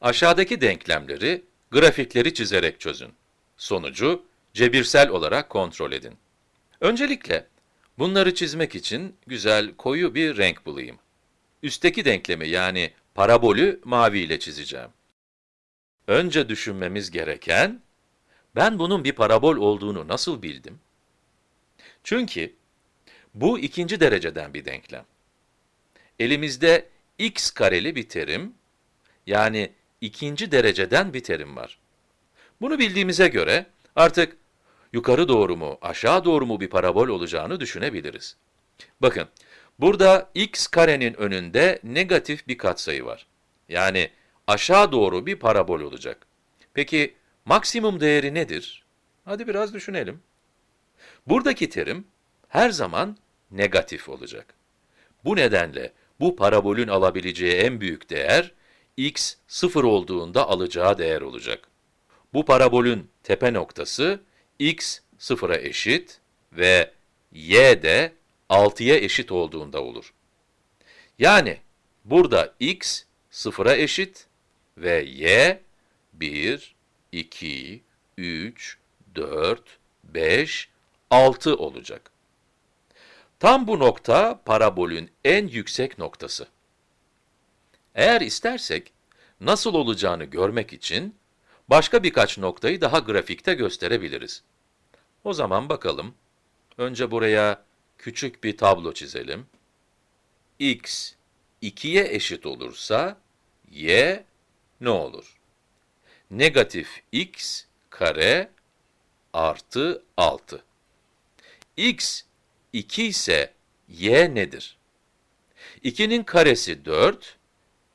Aşağıdaki denklemleri, grafikleri çizerek çözün. Sonucu cebirsel olarak kontrol edin. Öncelikle, bunları çizmek için güzel koyu bir renk bulayım. Üstteki denklemi yani parabolü mavi ile çizeceğim. Önce düşünmemiz gereken, ben bunun bir parabol olduğunu nasıl bildim? Çünkü bu ikinci dereceden bir denklem. Elimizde x kareli bir terim, yani ikinci dereceden bir terim var. Bunu bildiğimize göre artık yukarı doğru mu, aşağı doğru mu bir parabol olacağını düşünebiliriz. Bakın, burada x karenin önünde negatif bir katsayı var. Yani aşağı doğru bir parabol olacak. Peki maksimum değeri nedir? Hadi biraz düşünelim. Buradaki terim her zaman negatif olacak. Bu nedenle bu parabolün alabileceği en büyük değer, x sıfır olduğunda alacağı değer olacak. Bu parabolün tepe noktası, x sıfıra eşit ve y de 6'ya eşit olduğunda olur. Yani burada x sıfıra eşit ve y 1, 2, 3, 4, 5, 6 olacak. Tam bu nokta parabolün en yüksek noktası. Eğer istersek, nasıl olacağını görmek için, başka birkaç noktayı daha grafikte gösterebiliriz. O zaman bakalım. Önce buraya küçük bir tablo çizelim. x 2'ye eşit olursa, y ne olur? Negatif x kare artı 6. x 2 ise y nedir? 2'nin karesi 4,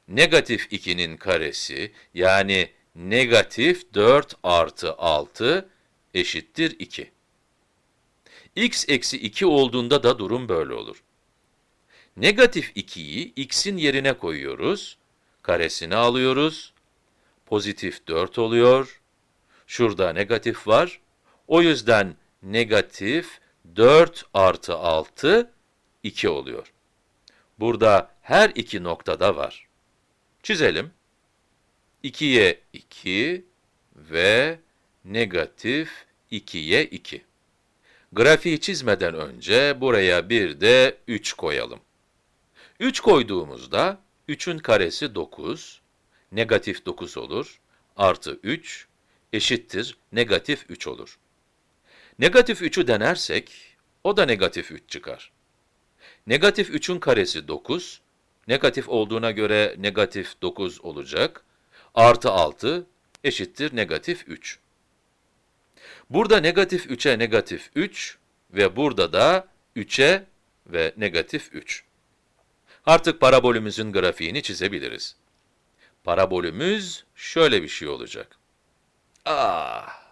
negatif 2'nin karesi yani negatif 4 artı 6 eşittir 2. x eksi 2 olduğunda da durum böyle olur. Negatif 2'yi x'in yerine koyuyoruz, karesini alıyoruz, pozitif 4 oluyor, şurada negatif var, o yüzden negatif 4 artı 6, 2 oluyor. Burada her iki noktada var. Çizelim. 2'ye 2 ve negatif 2'ye 2. Grafiği çizmeden önce buraya bir de 3 koyalım. 3 koyduğumuzda 3'ün karesi 9, negatif 9 olur, artı 3 eşittir negatif 3 olur. Negatif 3'ü denersek, o da negatif 3 çıkar. Negatif 3'ün karesi 9, negatif olduğuna göre negatif 9 olacak, artı 6 eşittir negatif 3. Burada negatif 3'e negatif 3 ve burada da 3'e ve negatif 3. Artık parabolümüzün grafiğini çizebiliriz. Parabolümüz şöyle bir şey olacak. Ah!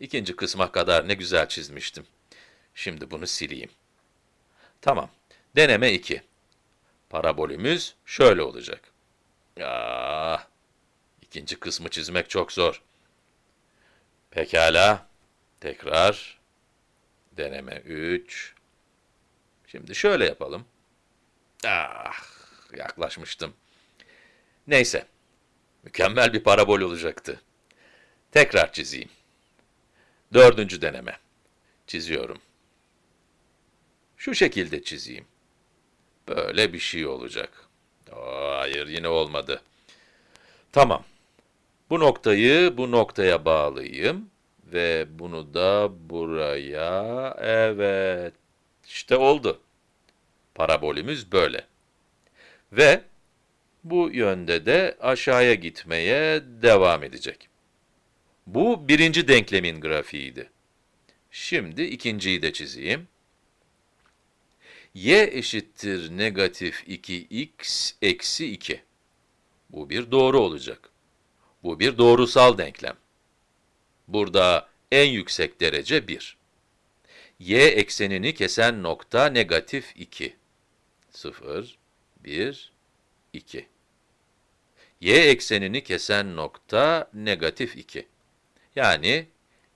İkinci kısma kadar ne güzel çizmiştim. Şimdi bunu sileyim. Tamam. Deneme 2. Parabolümüz şöyle olacak. Ah, ikinci kısmı çizmek çok zor. Pekala. Tekrar. Deneme 3. Şimdi şöyle yapalım. Ah, yaklaşmıştım. Neyse. Mükemmel bir parabol olacaktı. Tekrar çizeyim. Dördüncü deneme. Çiziyorum. Şu şekilde çizeyim. Böyle bir şey olacak. Aa, hayır, yine olmadı. Tamam. Bu noktayı bu noktaya bağlayayım. Ve bunu da buraya, evet. İşte oldu. Parabolümüz böyle. Ve bu yönde de aşağıya gitmeye devam edecek. Bu birinci denklemin grafiğiydi. Şimdi ikinciyi de çizeyim. Y eşittir negatif 2x eksi 2. Bu bir doğru olacak. Bu bir doğrusal denklem. Burada en yüksek derece 1. y eksenini kesen nokta negatif 2. 0, 1, 2. y eksenini kesen nokta negatif 2. Yani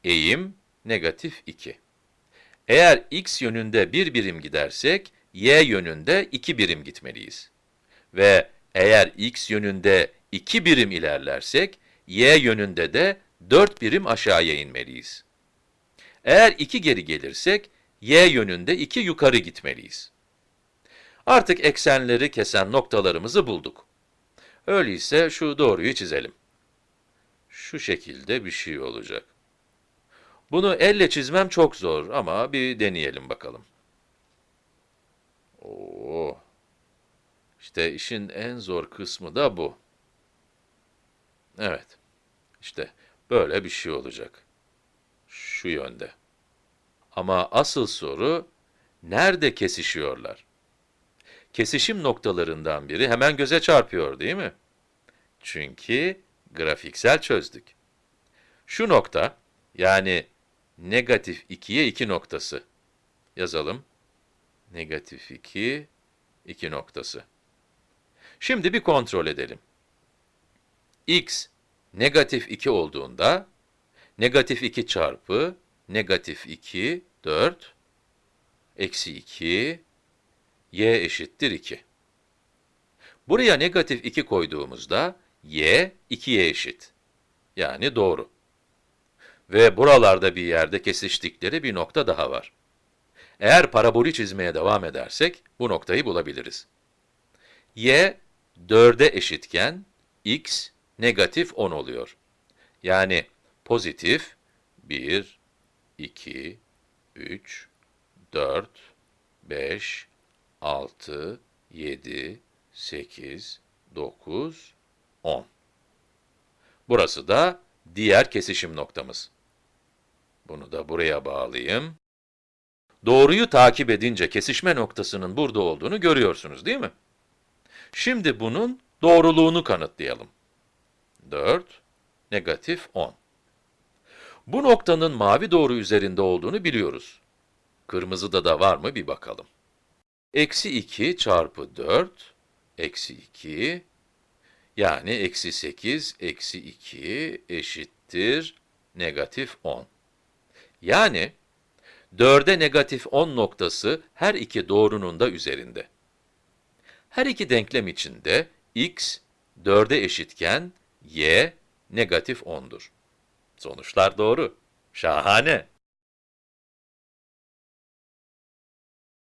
eğim negatif 2. Eğer x yönünde bir birim gidersek, y yönünde 2 birim gitmeliyiz. Ve eğer x yönünde 2 birim ilerlersek, y yönünde de 4 birim aşağıya inmeliyiz. Eğer 2 geri gelirsek, y yönünde 2 yukarı gitmeliyiz. Artık eksenleri kesen noktalarımızı bulduk. Öyleyse şu doğruyu çizelim. Şu şekilde bir şey olacak. Bunu elle çizmem çok zor ama bir deneyelim bakalım. Oo. İşte işin en zor kısmı da bu. Evet. İşte böyle bir şey olacak. Şu yönde. Ama asıl soru, nerede kesişiyorlar? Kesişim noktalarından biri hemen göze çarpıyor değil mi? Çünkü grafiksel çözdük. Şu nokta, yani negatif 2'ye 2 noktası. Yazalım. Negatif 2, 2 noktası. Şimdi bir kontrol edelim. x negatif 2 olduğunda, negatif 2 çarpı negatif 2, 4, eksi 2, y eşittir 2. Buraya negatif 2 koyduğumuzda, y 2'ye eşit. Yani doğru. Ve buralarda bir yerde kesiştikleri bir nokta daha var. Eğer parabolü çizmeye devam edersek, bu noktayı bulabiliriz. y 4'e eşitken, x negatif 10 oluyor. Yani pozitif 1, 2, 3, 4, 5, 6, 7, 8, 9, 10. Burası da diğer kesişim noktamız. Bunu da buraya bağlayayım. Doğruyu takip edince kesişme noktasının burada olduğunu görüyorsunuz değil mi? Şimdi bunun doğruluğunu kanıtlayalım. 4, negatif 10. Bu noktanın mavi doğru üzerinde olduğunu biliyoruz. Kırmızıda da var mı bir bakalım. Eksi 2 çarpı 4, eksi 2, yani eksi 8, eksi 2 eşittir negatif 10. Yani 4'e negatif 10 noktası her iki doğrunun da üzerinde. Her iki denklem içinde x 4'e eşitken y negatif 10'dur. Sonuçlar doğru. Şahane.